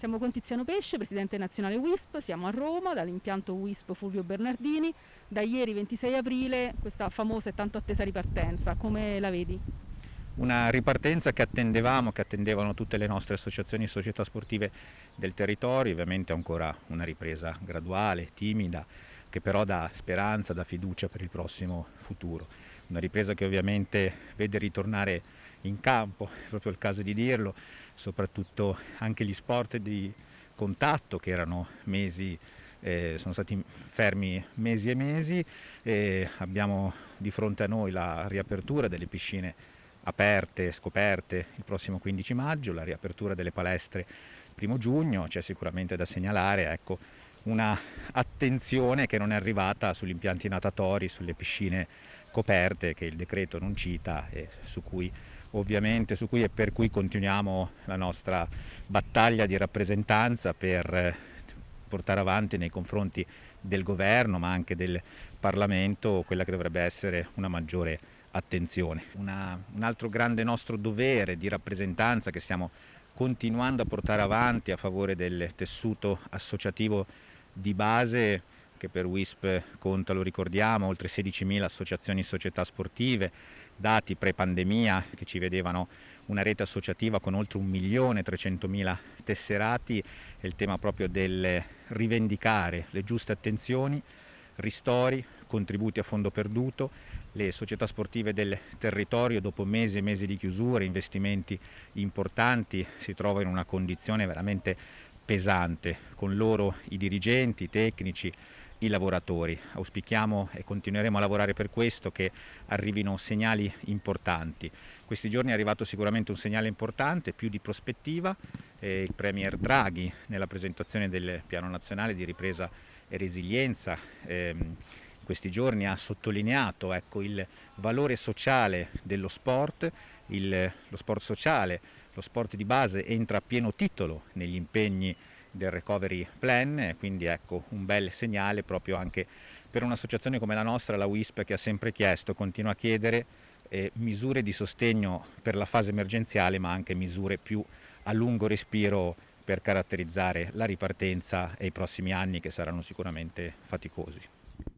Siamo con Tiziano Pesce, Presidente Nazionale WISP, siamo a Roma dall'impianto WISP Fulvio Bernardini, da ieri 26 aprile questa famosa e tanto attesa ripartenza, come la vedi? Una ripartenza che attendevamo, che attendevano tutte le nostre associazioni e società sportive del territorio, ovviamente ancora una ripresa graduale, timida, che però dà speranza, dà fiducia per il prossimo futuro. Una ripresa che ovviamente vede ritornare in campo, è proprio il caso di dirlo, soprattutto anche gli sport di contatto che erano mesi eh, sono stati fermi mesi e mesi e abbiamo di fronte a noi la riapertura delle piscine aperte, scoperte il prossimo 15 maggio, la riapertura delle palestre primo giugno, c'è sicuramente da segnalare ecco, una attenzione che non è arrivata sugli impianti natatori, sulle piscine coperte che il decreto non cita e su cui ovviamente su cui e per cui continuiamo la nostra battaglia di rappresentanza per eh, portare avanti nei confronti del governo ma anche del Parlamento quella che dovrebbe essere una maggiore attenzione. Una, un altro grande nostro dovere di rappresentanza che stiamo continuando a portare avanti a favore del tessuto associativo di base che per WISP conta, lo ricordiamo, oltre 16.000 associazioni e società sportive, dati pre-pandemia che ci vedevano una rete associativa con oltre 1.300.000 tesserati, è il tema proprio del rivendicare le giuste attenzioni, ristori, contributi a fondo perduto, le società sportive del territorio dopo mesi e mesi di chiusura, investimenti importanti, si trovano in una condizione veramente pesante, con loro i dirigenti, i tecnici, i lavoratori. Auspichiamo e continueremo a lavorare per questo che arrivino segnali importanti. Questi giorni è arrivato sicuramente un segnale importante, più di prospettiva. Eh, il Premier Draghi nella presentazione del Piano Nazionale di Ripresa e Resilienza ehm, questi giorni ha sottolineato ecco, il valore sociale dello sport, il, lo sport sociale, lo sport di base entra a pieno titolo negli impegni del recovery plan, quindi ecco un bel segnale proprio anche per un'associazione come la nostra, la WISP, che ha sempre chiesto, continua a chiedere eh, misure di sostegno per la fase emergenziale, ma anche misure più a lungo respiro per caratterizzare la ripartenza e i prossimi anni che saranno sicuramente faticosi.